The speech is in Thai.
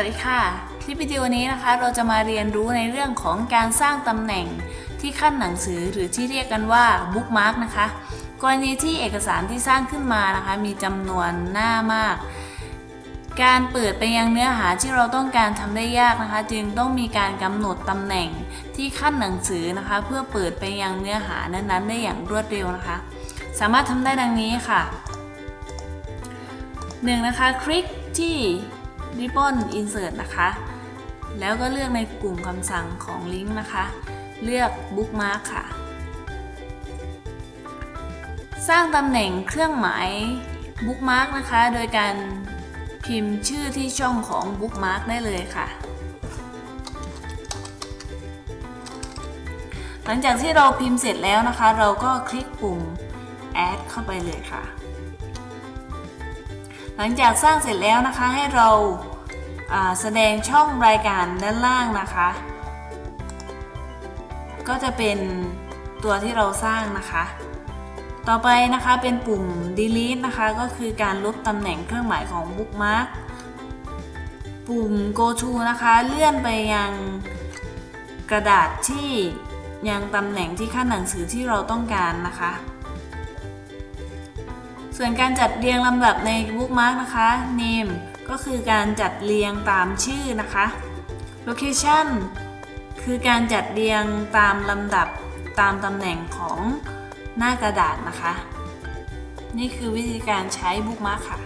วัสดีค่ะ คลิปวิดีโอนี้นะคะเราจะมาเรียนรู้ในเรื่องของการสร้างตำแหน่งที่ขั้นหนังสือหรือที่เรียกกันว่าบุ๊กมาร์กนะคะ กรณีที่เอกสารที่สร้างขึ้นมานะคะ มีจำนวนหน้ามาก การเปิดไปยังเนื้อหาที่เราต้องการทำได้ยากนะคะ จึงต้องมีการกำหนดตำแหน่งที่ขั้นหนังสือนะคะ เพื่อเปิดไปยังเนื้อหานั้นๆ ได้อย่างรวดเร็วนะคะ สามารถทำได้ดังนี้ค่ะ 1. นะคะคลิกที่ Ribbon Insert นะคะ แล้วก็เลือกในกลุ่มคำสั่งของลิงก์นะคะ เลือก Bookmark ค่ะ สร้างตำแหน่งเครื่องหมาย Bookmark นะคะ โดยการพิมพ์ชื่อที่ช่องของ Bookmark ได้เลยค่ะ หลังจากที่เราพิมพ์เสร็จแล้วนะคะ เราก็คลิกปุ่ม Add เข้าไปเลยค่ะ หลังจากสร้างเสร็จแล้วนะคะให้เราาแสดงช่องรายการด้านล่างนะคะ ก็จะเป็นตัวที่เราสร้างนะคะ ต่อไปนะคะเป็นปุ่ม delete นะคะ ก็คือการลบตำแหน่งเครื่องหมายของ bookmark ปุ่ม go to นะคะเลื่อนไปยังกระดาษที่ยังตำแหน่งที่ขั้นหนังสือที่เราต้องการนะคะ ส่วนการจัดเรียงลำดับใน bookmark นะคะ name ก็คือการจัดเรียงตามชื่อนะคะ location คือการจัดเรียงตามลำดับตามตำแหน่งของหน้ากระดาษนะคะ นี่คือวิธีการใช้บุ๊กมาร์กค่ะ